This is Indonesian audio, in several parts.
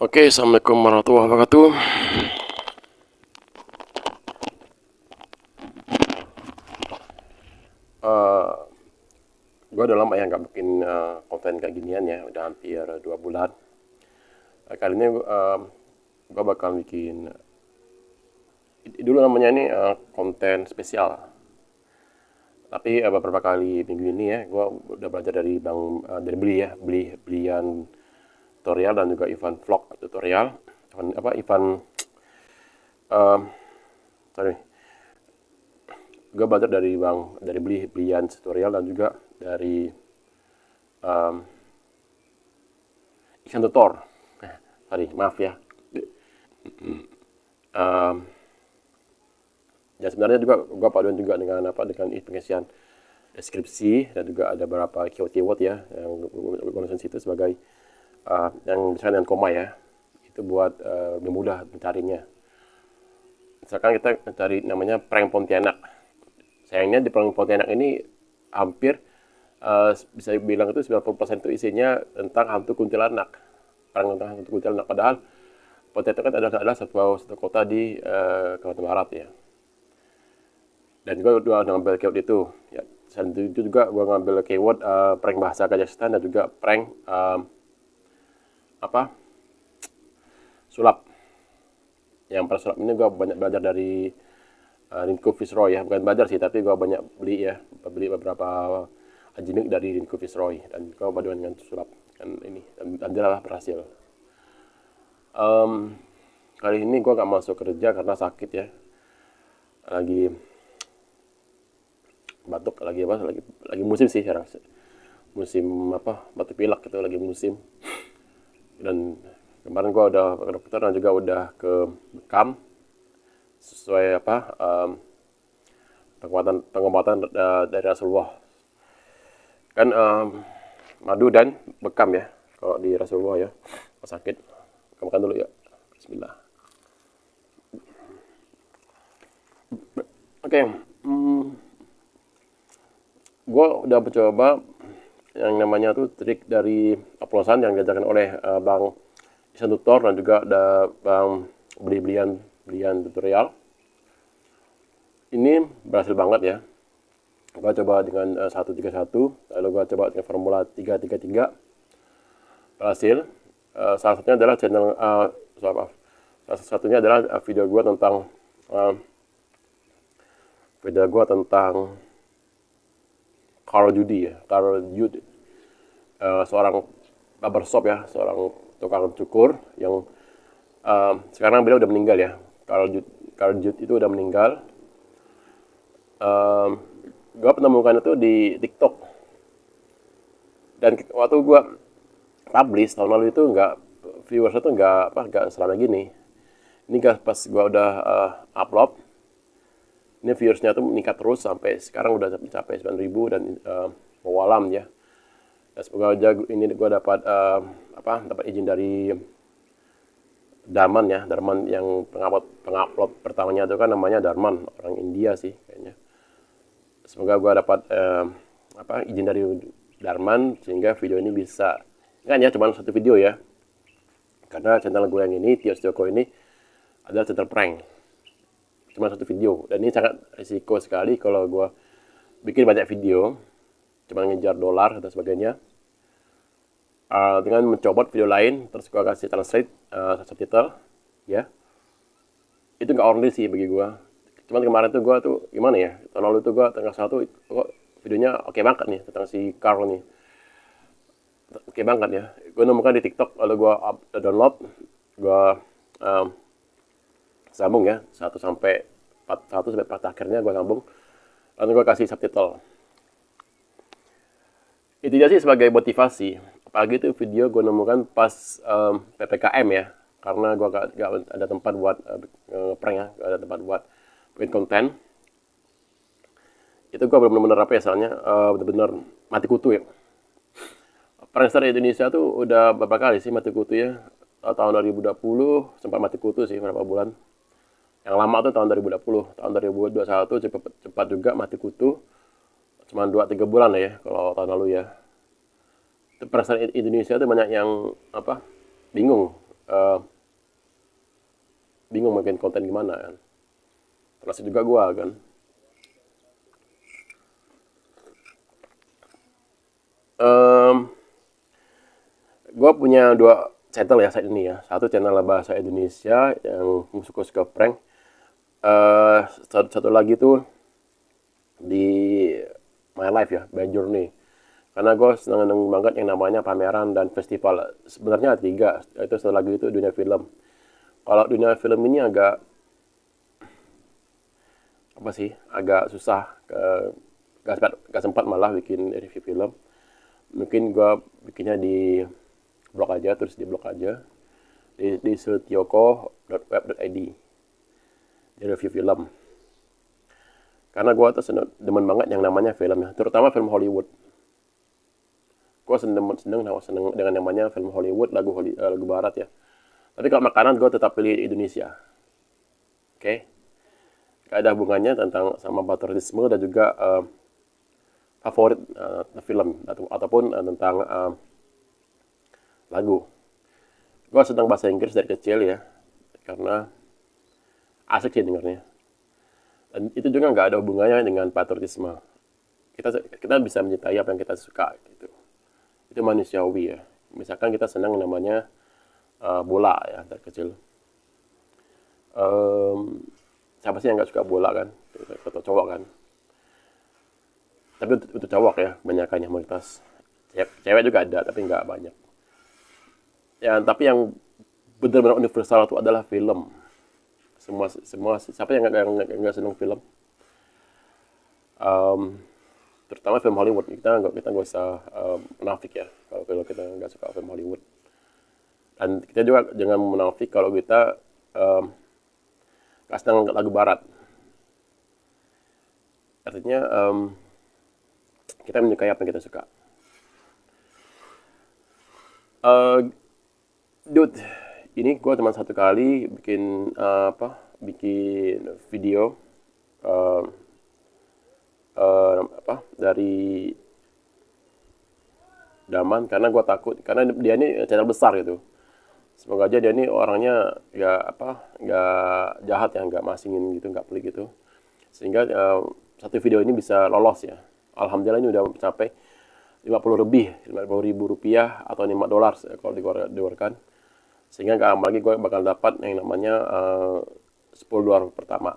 Oke, Assalamualaikum warahmatullahi wabarakatuh. Uh, gue udah lama ya nggak bikin uh, konten kayak ginian ya, udah hampir dua bulan. Uh, kali ini uh, gue bakal bikin dulu namanya ini uh, konten spesial. Tapi uh, beberapa kali minggu ini ya, gue udah belajar dari bang uh, dari beli ya, beli belian tutorial dan juga Ivan vlog tutorial Ivan apa Ivan um, sorry gue belajar dari bang dari beli belian tutorial dan juga dari um, ikan tutor eh, sorry maaf ya um, dan sebenarnya juga gue paduan juga dengan apa dengan pengisian deskripsi dan juga ada beberapa keyword-keyword ya yang gue situ sebagai uh, yang misalnya dengan koma ya itu buat uh, lebih mudah mencarinya. Misalkan kita mencari namanya prank Pontianak. Sayangnya di prank Pontianak ini hampir uh, bisa bilang itu 90% itu isinya tentang hantu kuntilanak. Prank tentang hantu kuntilanak. Padahal Pontianak kan adalah, adalah satu, satu kota di uh, Kalimantan Barat ya. Dan juga dua ngambil keyword itu ya. Selain itu juga gue ngambil keyword uh, prank bahasa Kazakhstan dan juga prank uh, apa sulap. Yang pada sulap ini gue banyak belajar dari uh, Rinko Fitzroy ya. Bukan belajar sih tapi gue banyak beli ya. Beli beberapa ajinik dari Rinko Fitzroy. Dan gue paduan dengan sulap. Kan ini dan, dan dia berhasil. Um, kali ini gue gak masuk kerja karena sakit ya. Lagi batuk lagi apa lagi lagi musim sih sekarang. Musim apa? Batuk pilek itu lagi musim dan kemarin gua udah ke dokter dan juga udah ke bekam sesuai apa um, pengobatan pengobatan dari Rasulullah kan um, madu dan bekam ya kalau di Rasulullah ya sakit kamu makan dulu ya Bismillah oke okay. hmm, gue udah mencoba yang namanya tuh trik dari oplosan yang diajarkan oleh uh, Bang Isan Tutor dan juga ada Bang beli-belian belian tutorial. Ini berhasil banget ya. Gua coba dengan uh, 131, lalu gua coba dengan formula 333. Berhasil. Uh, salah satunya adalah channel uh, maaf. Salah satunya adalah video gua tentang uh, video gua tentang Carl Judy ya, Carl Judy, uh, seorang barbershop ya, seorang tukang cukur yang uh, sekarang beliau udah meninggal ya. Carl Judy, Carl Judy itu udah meninggal. Um, gue penemukan itu di TikTok. Dan waktu gue publish tahun lalu itu nggak viewers itu nggak apa nggak selama gini. Ini pas gue udah uh, upload, ini viewersnya tuh meningkat terus sampai sekarang udah mencapai 9000 dan uh, mewalam ya. Dan semoga aja ini gue dapat uh, apa dapat izin dari Darman ya, Darman yang pengupload pengupload pertamanya itu kan namanya Darman, orang India sih kayaknya. Semoga gue dapat uh, apa izin dari Darman sehingga video ini bisa kan ya cuma satu video ya. Karena channel gue yang ini Tios Joko ini adalah channel prank cuma satu video. Dan ini sangat risiko sekali kalau gue bikin banyak video cuma ngejar dolar dan sebagainya. Uh, dengan mencobot video lain terus gue kasih translate uh, subtitle ya. Itu nggak ordinary sih bagi gue cuman kemarin tuh gue tuh gimana ya tahun lalu tuh gue tanggal satu kok videonya oke okay banget nih tentang si Carl nih. Oke okay banget ya. Gue nemukan di TikTok lalu gue download gue um, sambung ya satu sampai empat satu sampai empat akhirnya gue sambung. Lalu gue kasih subtitle. Itu sih sebagai motivasi. Apalagi itu video gue nemukan pas um, ppkm ya. Karena gue gak, gak ada tempat buat uh, prank ya. Gak ada tempat buat bikin konten. Itu gue benar-benar apa ya soalnya uh, benar-benar mati kutu ya. Prankster Indonesia tuh udah beberapa kali sih mati kutu ya? Tahun 2020 sempat mati kutu sih beberapa bulan yang lama tuh tahun 2020 tahun 2021 cepat cepat juga mati kutu. Cuma 2-3 bulan ya kalau tahun lalu ya. Perasaan Indonesia itu banyak yang apa bingung uh, bingung bikin konten gimana kan. Termasuk juga gue kan. Um, gue punya dua channel ya saat ini ya. Satu channel bahasa Indonesia yang suka suka prank uh, satu, satu lagi tuh di my life ya by journey. Karena gue senang senang banget yang namanya pameran dan festival. Sebenarnya tiga itu satu lagi itu dunia film. Kalau dunia film ini agak apa sih agak susah ke gak sempat, gak sempat malah bikin review film. Mungkin gue bikinnya di blog aja terus di blog aja. Di, di setioko.web.id review film. Karena gue tuh seneng, demen banget yang namanya film ya. Terutama film Hollywood. Gue seneng seneng seneng dengan namanya film Hollywood lagu uh, lagu Barat ya. Tapi kalau makanan gue tetap pilih Indonesia. Oke? Okay? ada hubungannya tentang sama patriotisme dan juga uh, favorit uh, film. Atau ataupun uh, tentang uh, lagu. Gue sedang bahasa Inggris dari kecil ya, karena asik sih dengarnya. Dan itu juga nggak ada hubungannya dengan patriotisme. Kita kita bisa mencintai apa yang kita suka gitu. Itu manusiawi ya. Misalkan kita senang namanya uh, bola ya dari kecil. Um, siapa sih yang nggak suka bola kan atau cowok kan tapi untuk, cowok ya banyaknya mayoritas cewek juga ada tapi nggak banyak ya tapi yang benar-benar universal itu adalah film semua semua siapa yang nggak senang film um, terutama film Hollywood kita nggak kita nggak usah um, menafik ya kalau kalau kita nggak suka film Hollywood dan kita juga jangan menafik kalau kita um, senang lagu barat. Artinya um, kita menyukai apa yang kita suka. Uh, dude, ini gue cuma satu kali bikin uh, apa? Bikin video uh, uh, apa dari Daman karena gue takut karena dia ini channel besar gitu. Semoga aja dia ini orangnya nggak apa nggak jahat ya nggak masingin gitu nggak pelik gitu. Sehingga uh, satu video ini bisa lolos ya. Alhamdulillah ini udah mencapai 50 lebih 50 ribu rupiah atau 5 dolar kalau dikeluarkan sehingga nggak lama lagi gue bakal dapat yang namanya uh, 10 dolar pertama.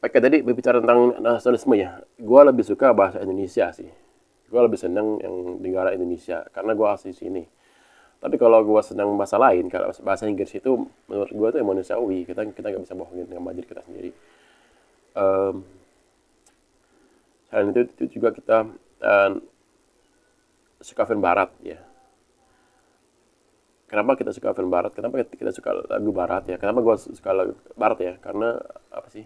Oke, tadi berbicara tentang nasionalisme ya, gue lebih suka bahasa Indonesia sih. Gue lebih seneng yang negara Indonesia karena gue asli sini. Tapi kalau gue senang bahasa lain kalau bahasa Inggris itu menurut gue itu manusiawi. Kita kita nggak bisa bohongin dengan budget kita sendiri. Um, selain itu, itu juga kita um, suka film barat ya. Kenapa kita suka film barat? Kenapa kita suka lagu barat ya? Kenapa gue suka lagu barat ya? Karena apa sih?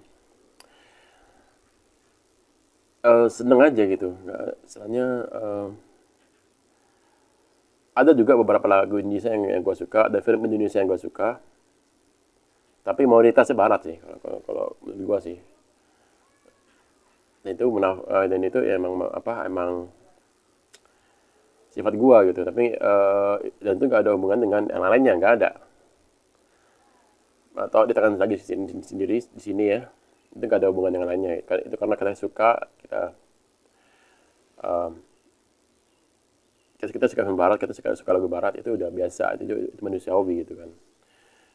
Uh, seneng aja gitu. Nggak istilahnya uh, ada juga beberapa lagu Indonesia yang, yang gue suka ada film Indonesia yang gue suka. Tapi mayoritasnya barat sih kalau kalau, kalau menurut gue sih. Dan itu menaf uh, dan itu ya emang apa emang sifat gue gitu. Tapi uh, dan itu gak ada hubungan dengan yang lainnya nggak ada. Atau ditekan lagi sendiri di sini ya. Itu gak ada hubungan dengan lainnya. Itu karena kita suka kita um, kita, kita suka film barat kita suka suka lagu barat itu udah biasa. Itu, itu manusiawi gitu kan.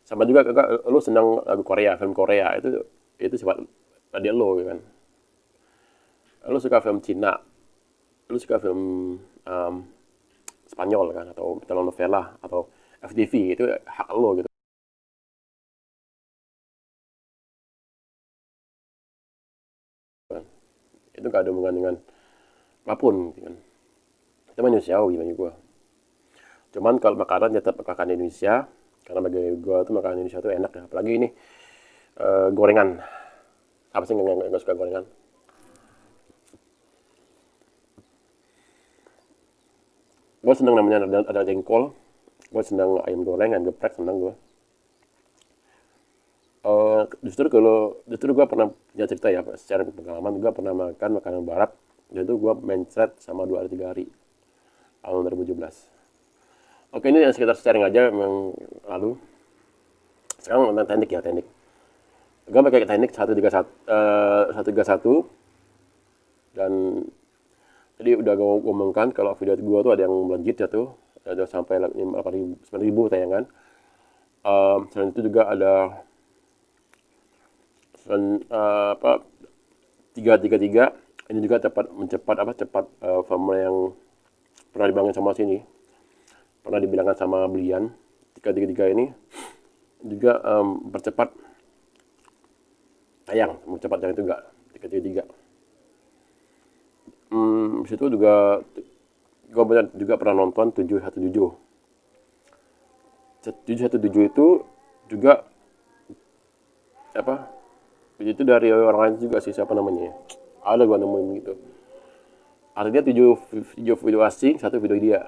Sama juga kakak lu senang lagu Korea film Korea itu itu sifat tadi lo gitu kan. Lu suka film Cina lu suka film um, Spanyol kan atau telenovela atau FTV itu hak lo gitu. Itu gak ada hubungan dengan apa pun gitu kan. Itu manusiawi bagi gue cuman kalau makanan tetap makan Indonesia karena bagi gue tuh makanan Indonesia tuh enak ya. Apalagi ini uh, gorengan. Apa sih nggak nggak suka gorengan gue seneng namanya ada, ada jengkol. Gue seneng ayam goreng ayam geprek seneng gue Uh, justru kalau justru gue pernah punya cerita ya secara pengalaman gue pernah makan makanan barat. Itu gue mencret sama dua hari tiga hari. Tahun 2017 oke ini yang sekitar sharing aja yang lalu. Sekarang tentang teknik ya teknik. Gue pakai teknik 131 uh, 131 dan jadi udah gue ngomongkan kalau video gue tuh ada yang melejit ya tuh. Ada sampai 8.000 9.000 tayangan um, selain itu juga ada selain, uh, apa tiga tiga tiga. Ini juga cepat mencepat apa cepat uh, formula yang pernah dibangun sama sini. Pernah dibilangkan sama belian tiga tiga tiga ini juga um, percepat tayang. Cepat tayang itu enggak. Tiga tiga tiga hmm, situ juga gue juga pernah nonton tujuh satu tujuh. Tujuh satu tujuh itu juga apa itu dari orang lain juga sih siapa namanya ada gue nemuin gitu. Artinya tujuh video video asing satu video dia.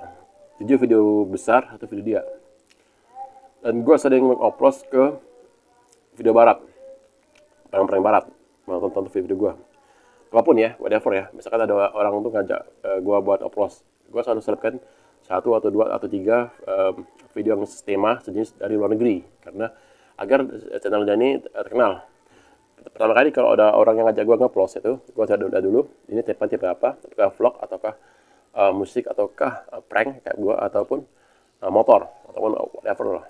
Tujuh video besar satu video dia. Dan gue sering mengupload ke video barat. Perang-perang barat nonton video gue apa pun ya whatever ya. Misalkan ada orang untuk ngajak uh, eh, gue buat upload gue selalu selipkan satu atau dua atau tiga video yang tema sejenis dari luar negeri. Karena agar channelnya ini terkenal. Pertama kali kalau ada orang yang ngajak gue nge-upload itu gue udah dulu ini tipe tipe apa? Apakah vlog ataukah uh, musik ataukah uh, prank kayak gue ataupun uh, motor ataupun whatever lah.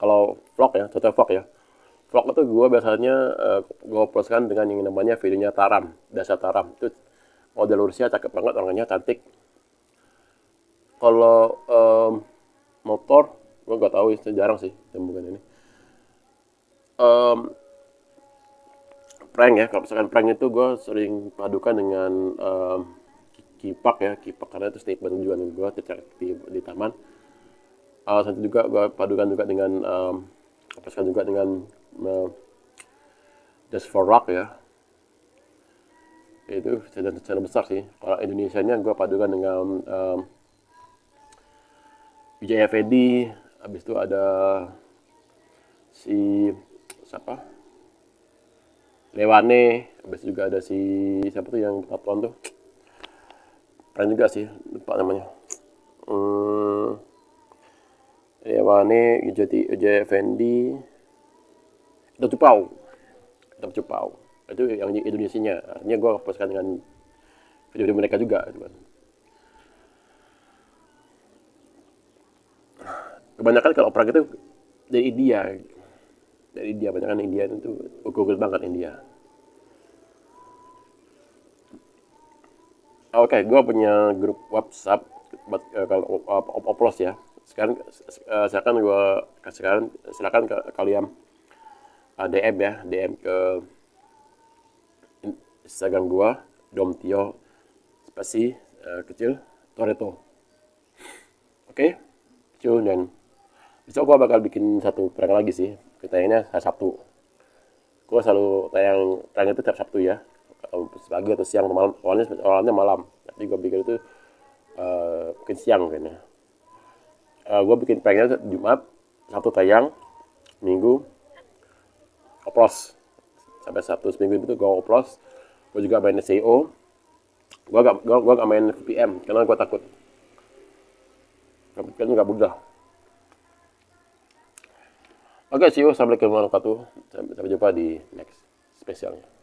Kalau vlog ya contoh vlog ya vlog itu gue biasanya uh, gue poskan dengan yang namanya videonya taram dasar taram. Itu model Rusia cakep banget orangnya cantik. Kalau um, motor gue gak tahu jarang sih yang ini. Um, prank ya kalau misalkan prank itu gue sering padukan dengan um, kipak ya kipak. Karena itu statement juga gue di, di taman. Uh, juga gue padukan juga dengan um, juga dengan uh, Just for Rock ya itu channel, channel besar sih. Kalau Indonesia nya gue padukan dengan um, Wijaya Fedi habis itu ada si siapa? Lewane habis juga ada si siapa tuh yang tatoan tuh? Keren juga sih lupa namanya. Hmm, Lewane Wijaya Wijaya itu Cupau itu Cupau itu yang Indonesia nya artinya gue poskan dengan video-video mereka juga gitu kan. Kebanyakan kalau perang itu dari India. Dari India banyak kan India itu Google banget India. Oke okay, gue punya grup WhatsApp buat uh, kalau uh, oplos ya. Sekarang uh, silakan gue sekarang silakan ke kalian uh, DM ya DM ke Instagram gua Domtio spasi uh, kecil Toreto. Oke okay? kecil dan besok gua bakal bikin satu prank lagi sih ini hari Sabtu. Gua selalu tayang prank itu tiap Sabtu ya pagi atau siang atau malam awalnya awalnya malam. Tapi gua bikin itu uh, mungkin siang kayaknya uh, gua bikin pranknya Jumat Sabtu tayang Minggu oplos. Sampai satu seminggu itu gue oplos. Gue juga main SEO gue gak gue, gue gak main VPN karena gue takut. VPN nggak mudah. Oke okay, see you. Assalamualaikum warahmatullahi wabarakatuh. Sampai jumpa di next spesialnya